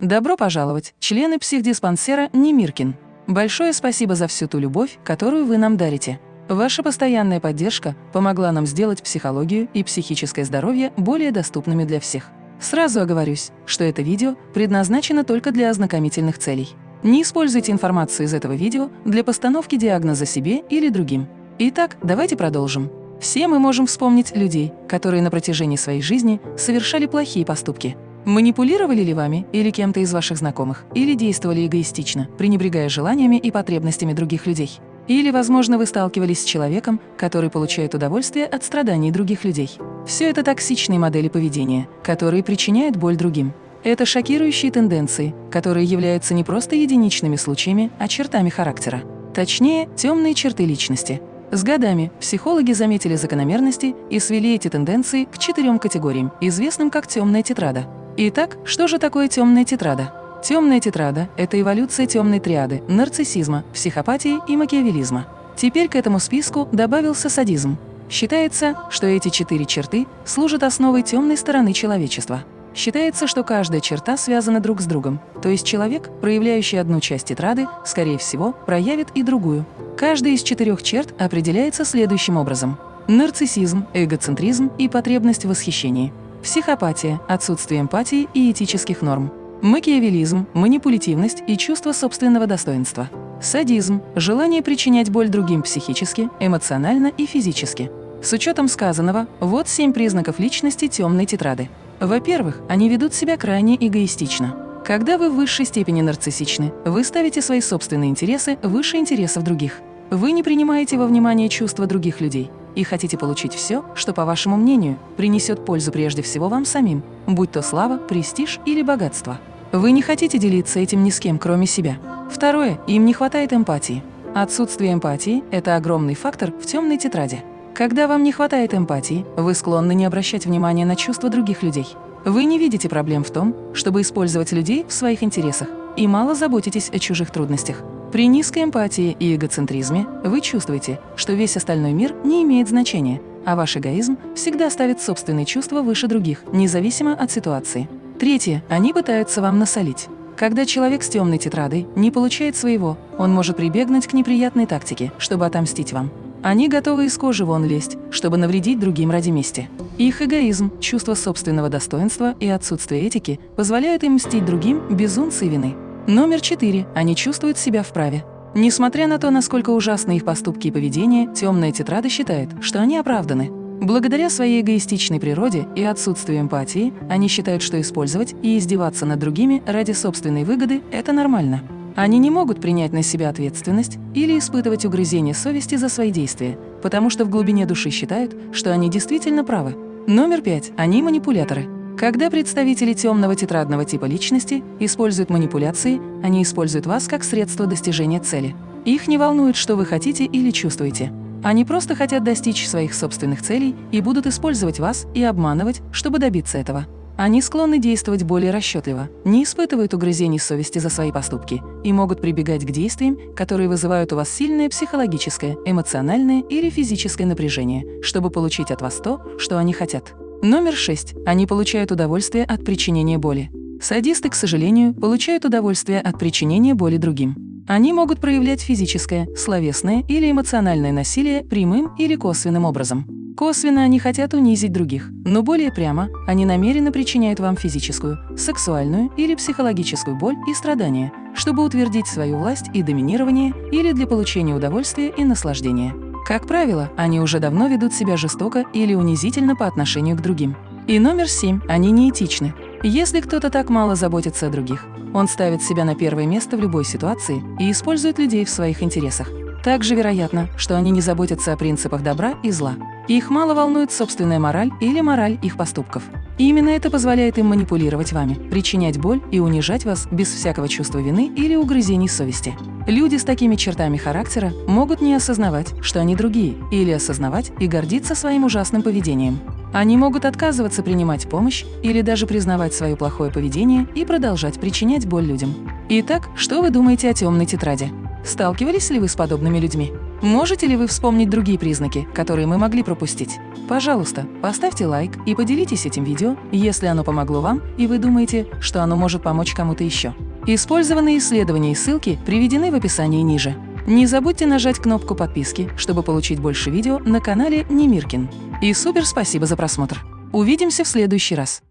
Добро пожаловать, члены психдиспансера Немиркин. Большое спасибо за всю ту любовь, которую вы нам дарите. Ваша постоянная поддержка помогла нам сделать психологию и психическое здоровье более доступными для всех. Сразу оговорюсь, что это видео предназначено только для ознакомительных целей. Не используйте информацию из этого видео для постановки диагноза себе или другим. Итак, давайте продолжим. Все мы можем вспомнить людей, которые на протяжении своей жизни совершали плохие поступки – Манипулировали ли вами или кем-то из ваших знакомых, или действовали эгоистично, пренебрегая желаниями и потребностями других людей? Или, возможно, вы сталкивались с человеком, который получает удовольствие от страданий других людей. Все это токсичные модели поведения, которые причиняют боль другим. Это шокирующие тенденции, которые являются не просто единичными случаями, а чертами характера. Точнее, темные черты личности. С годами психологи заметили закономерности и свели эти тенденции к четырем категориям, известным как темная тетрада. Итак, что же такое темная тетрада? Темная тетрада – это эволюция темной триады – нарциссизма, психопатии и макиавелизма. Теперь к этому списку добавился садизм. Считается, что эти четыре черты служат основой темной стороны человечества. Считается, что каждая черта связана друг с другом, то есть человек, проявляющий одну часть тетрады, скорее всего, проявит и другую. Каждая из четырех черт определяется следующим образом. Нарциссизм, эгоцентризм и потребность в восхищении – Психопатия – отсутствие эмпатии и этических норм. Макиавелизм – манипулятивность и чувство собственного достоинства. Садизм – желание причинять боль другим психически, эмоционально и физически. С учетом сказанного, вот семь признаков личности темной тетрады. Во-первых, они ведут себя крайне эгоистично. Когда вы в высшей степени нарциссичны, вы ставите свои собственные интересы выше интересов других. Вы не принимаете во внимание чувства других людей, и хотите получить все, что, по вашему мнению, принесет пользу прежде всего вам самим, будь то слава, престиж или богатство. Вы не хотите делиться этим ни с кем, кроме себя. Второе, им не хватает эмпатии. Отсутствие эмпатии – это огромный фактор в темной тетради. Когда вам не хватает эмпатии, вы склонны не обращать внимания на чувства других людей. Вы не видите проблем в том, чтобы использовать людей в своих интересах, и мало заботитесь о чужих трудностях. При низкой эмпатии и эгоцентризме вы чувствуете, что весь остальной мир не имеет значения, а ваш эгоизм всегда ставит собственные чувства выше других, независимо от ситуации. Третье. Они пытаются вам насолить. Когда человек с темной тетрадой не получает своего, он может прибегнуть к неприятной тактике, чтобы отомстить вам. Они готовы из кожи вон лезть, чтобы навредить другим ради мести. Их эгоизм, чувство собственного достоинства и отсутствие этики позволяют им мстить другим без унции вины. Номер четыре. Они чувствуют себя вправе. Несмотря на то, насколько ужасны их поступки и поведение, темная тетрада считает, что они оправданы. Благодаря своей эгоистичной природе и отсутствию эмпатии, они считают, что использовать и издеваться над другими ради собственной выгоды – это нормально. Они не могут принять на себя ответственность или испытывать угрызение совести за свои действия, потому что в глубине души считают, что они действительно правы. Номер пять. Они манипуляторы. Когда представители темного тетрадного типа личности используют манипуляции, они используют вас как средство достижения цели. Их не волнует, что вы хотите или чувствуете. Они просто хотят достичь своих собственных целей и будут использовать вас и обманывать, чтобы добиться этого. Они склонны действовать более расчетливо, не испытывают угрызений совести за свои поступки и могут прибегать к действиям, которые вызывают у вас сильное психологическое, эмоциональное или физическое напряжение, чтобы получить от вас то, что они хотят. Номер 6. Они получают удовольствие от причинения боли. Садисты, к сожалению, получают удовольствие от причинения боли другим. Они могут проявлять физическое, словесное или эмоциональное насилие прямым или косвенным образом. Косвенно они хотят унизить других, но более прямо они намеренно причиняют вам физическую, сексуальную или психологическую боль и страдания, чтобы утвердить свою власть и доминирование или для получения удовольствия и наслаждения. Как правило, они уже давно ведут себя жестоко или унизительно по отношению к другим. И номер семь – они неэтичны. Если кто-то так мало заботится о других, он ставит себя на первое место в любой ситуации и использует людей в своих интересах. Также вероятно, что они не заботятся о принципах добра и зла. Их мало волнует собственная мораль или мораль их поступков. И именно это позволяет им манипулировать вами, причинять боль и унижать вас без всякого чувства вины или угрызений совести. Люди с такими чертами характера могут не осознавать, что они другие, или осознавать и гордиться своим ужасным поведением. Они могут отказываться принимать помощь или даже признавать свое плохое поведение и продолжать причинять боль людям. Итак, что вы думаете о темной тетради? Сталкивались ли вы с подобными людьми? Можете ли вы вспомнить другие признаки, которые мы могли пропустить? Пожалуйста, поставьте лайк и поделитесь этим видео, если оно помогло вам и вы думаете, что оно может помочь кому-то еще. Использованные исследования и ссылки приведены в описании ниже. Не забудьте нажать кнопку подписки, чтобы получить больше видео на канале Немиркин. И супер спасибо за просмотр! Увидимся в следующий раз!